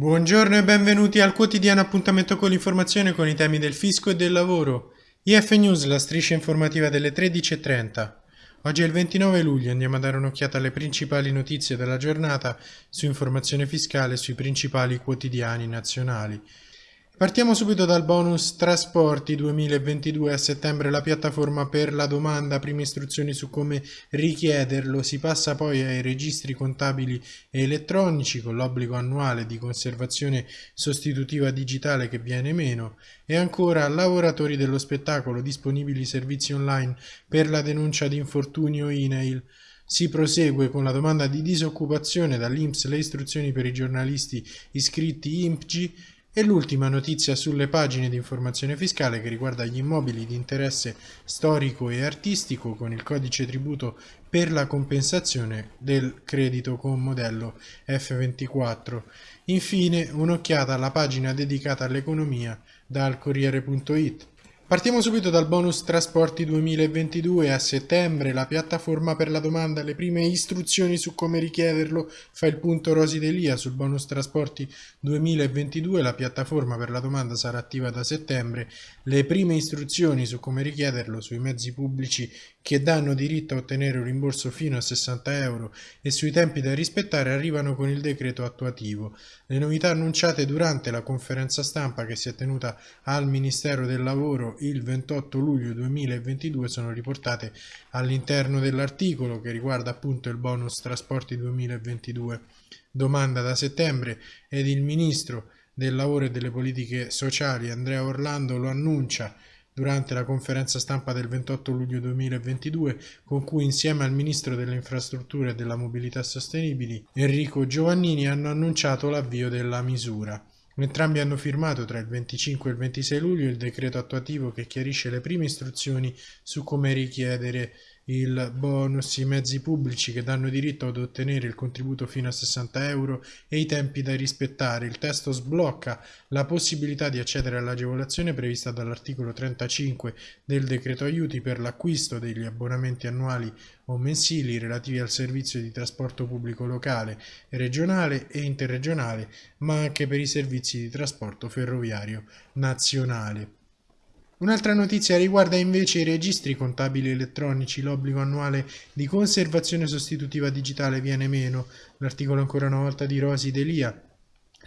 Buongiorno e benvenuti al quotidiano appuntamento con l'informazione con i temi del fisco e del lavoro. IF News, la striscia informativa delle 13.30. Oggi è il 29 luglio, andiamo a dare un'occhiata alle principali notizie della giornata su informazione fiscale sui principali quotidiani nazionali. Partiamo subito dal bonus trasporti 2022 a settembre la piattaforma per la domanda, prime istruzioni su come richiederlo, si passa poi ai registri contabili e elettronici con l'obbligo annuale di conservazione sostitutiva digitale che viene meno. E ancora lavoratori dello spettacolo disponibili servizi online per la denuncia di infortunio INAIL. Si prosegue con la domanda di disoccupazione dall'Inps. Le istruzioni per i giornalisti iscritti IMPGI e l'ultima notizia sulle pagine di informazione fiscale che riguarda gli immobili di interesse storico e artistico con il codice tributo per la compensazione del credito con modello F24. Infine un'occhiata alla pagina dedicata all'economia dal Corriere.it. Partiamo subito dal bonus trasporti 2022 a settembre, la piattaforma per la domanda, le prime istruzioni su come richiederlo, fa il punto Rosi Delia sul bonus trasporti 2022, la piattaforma per la domanda sarà attiva da settembre, le prime istruzioni su come richiederlo sui mezzi pubblici che danno diritto a ottenere un rimborso fino a 60 euro e sui tempi da rispettare arrivano con il decreto attuativo. Le novità annunciate durante la conferenza stampa che si è tenuta al Ministero del Lavoro il 28 luglio 2022 sono riportate all'interno dell'articolo che riguarda appunto il bonus trasporti 2022. Domanda da settembre ed il Ministro del Lavoro e delle Politiche Sociali Andrea Orlando lo annuncia durante la conferenza stampa del 28 luglio 2022 con cui insieme al Ministro delle Infrastrutture e della Mobilità Sostenibili Enrico Giovannini hanno annunciato l'avvio della misura. Entrambi hanno firmato tra il 25 e il 26 luglio il decreto attuativo che chiarisce le prime istruzioni su come richiedere il bonus, i mezzi pubblici che danno diritto ad ottenere il contributo fino a 60 euro e i tempi da rispettare. Il testo sblocca la possibilità di accedere all'agevolazione prevista dall'articolo 35 del decreto aiuti per l'acquisto degli abbonamenti annuali o mensili relativi al servizio di trasporto pubblico locale, regionale e interregionale, ma anche per i servizi di trasporto ferroviario nazionale. Un'altra notizia riguarda invece i registri contabili elettronici, l'obbligo annuale di conservazione sostitutiva digitale viene meno, l'articolo ancora una volta di Rosi Delia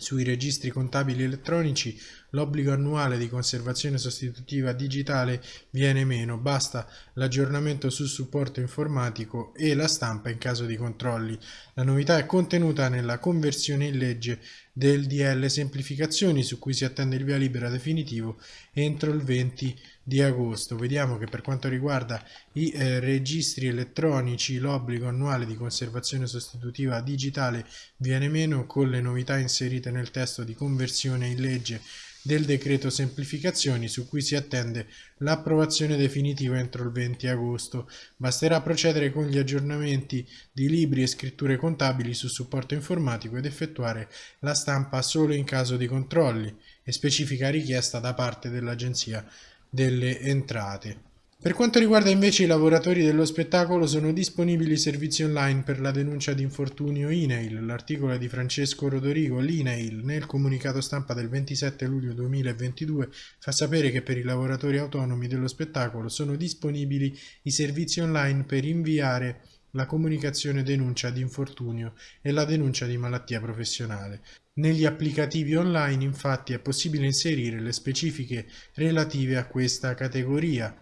sui registri contabili elettronici l'obbligo annuale di conservazione sostitutiva digitale viene meno, basta l'aggiornamento sul supporto informatico e la stampa in caso di controlli. La novità è contenuta nella conversione in legge del DL Semplificazioni su cui si attende il via libera definitivo entro il 20 di agosto. Vediamo che per quanto riguarda i eh, registri elettronici l'obbligo annuale di conservazione sostitutiva digitale viene meno con le novità inserite nel testo di conversione in legge del decreto semplificazioni su cui si attende l'approvazione definitiva entro il 20 agosto. Basterà procedere con gli aggiornamenti di libri e scritture contabili su supporto informatico ed effettuare la stampa solo in caso di controlli e specifica richiesta da parte dell'Agenzia delle Entrate. Per quanto riguarda invece i lavoratori dello spettacolo sono disponibili servizi online per la denuncia di infortunio INAIL. L'articolo di Francesco Rodorigo. L'INAIL nel comunicato stampa del 27 luglio 2022 fa sapere che per i lavoratori autonomi dello spettacolo sono disponibili i servizi online per inviare la comunicazione denuncia di infortunio e la denuncia di malattia professionale. Negli applicativi online infatti è possibile inserire le specifiche relative a questa categoria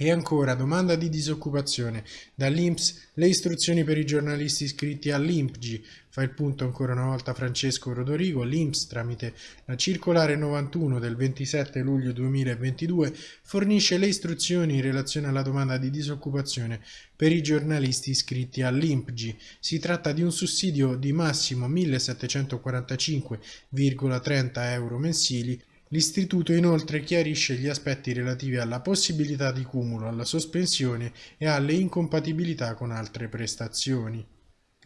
e ancora, domanda di disoccupazione. Dall'Inps le istruzioni per i giornalisti iscritti all'IMPGI. Fa il punto ancora una volta Francesco Rodorigo. L'Inps, tramite la circolare 91 del 27 luglio 2022, fornisce le istruzioni in relazione alla domanda di disoccupazione per i giornalisti iscritti all'IMPGI. Si tratta di un sussidio di massimo 1745,30 euro mensili L'istituto inoltre chiarisce gli aspetti relativi alla possibilità di cumulo, alla sospensione e alle incompatibilità con altre prestazioni.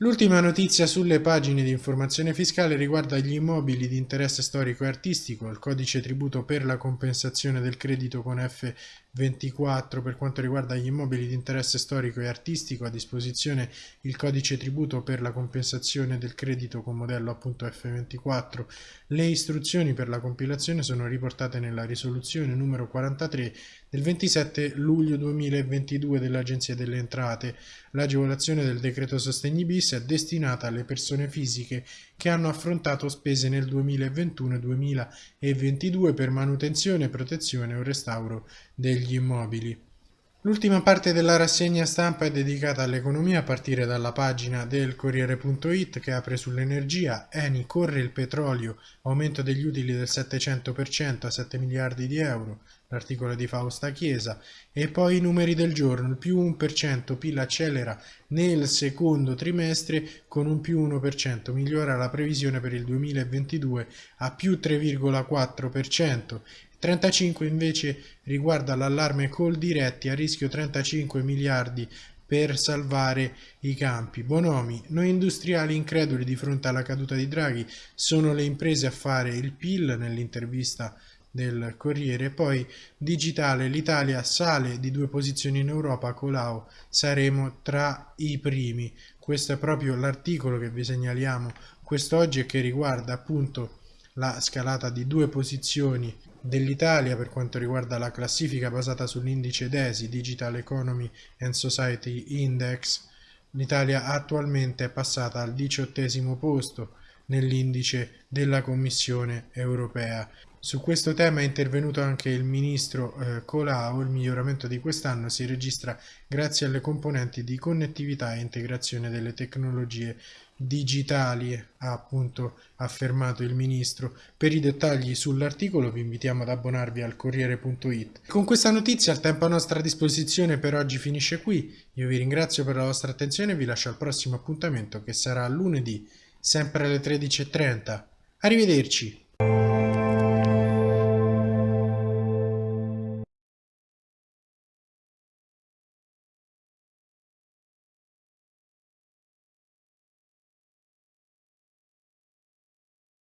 L'ultima notizia sulle pagine di informazione fiscale riguarda gli immobili di interesse storico e artistico, il codice tributo per la compensazione del credito con F24 per quanto riguarda gli immobili di interesse storico e artistico, a disposizione il codice tributo per la compensazione del credito con modello appunto F24. Le istruzioni per la compilazione sono riportate nella risoluzione numero 43 del 27 luglio 2022 dell'Agenzia delle Entrate. L'agevolazione del decreto sostegni bis è destinata alle persone fisiche che hanno affrontato spese nel 2021 2022 per manutenzione, protezione o restauro degli immobili. L'ultima parte della rassegna stampa è dedicata all'economia a partire dalla pagina del Corriere.it che apre sull'energia. Eni corre il petrolio, aumento degli utili del 700% a 7 miliardi di euro, l'articolo di Fausta Chiesa. E poi i numeri del giorno, il più 1% PIL accelera nel secondo trimestre con un più 1%, migliora la previsione per il 2022 a più 3,4%. 35 invece riguarda l'allarme call diretti a rischio 35 miliardi per salvare i campi. Bonomi, noi industriali increduli di fronte alla caduta di Draghi sono le imprese a fare il PIL nell'intervista del Corriere. Poi digitale, l'Italia sale di due posizioni in Europa, Colau saremo tra i primi. Questo è proprio l'articolo che vi segnaliamo quest'oggi e che riguarda appunto la scalata di due posizioni dell'Italia per quanto riguarda la classifica basata sull'indice DESI, Digital Economy and Society Index. L'Italia attualmente è passata al diciottesimo posto nell'indice della Commissione europea. Su questo tema è intervenuto anche il ministro eh, Colau, il miglioramento di quest'anno si registra grazie alle componenti di connettività e integrazione delle tecnologie digitali, ha appunto affermato il ministro. Per i dettagli sull'articolo vi invitiamo ad abbonarvi al Corriere.it. Con questa notizia il tempo a nostra disposizione per oggi finisce qui. Io vi ringrazio per la vostra attenzione e vi lascio al prossimo appuntamento che sarà lunedì, sempre alle 13.30. Arrivederci!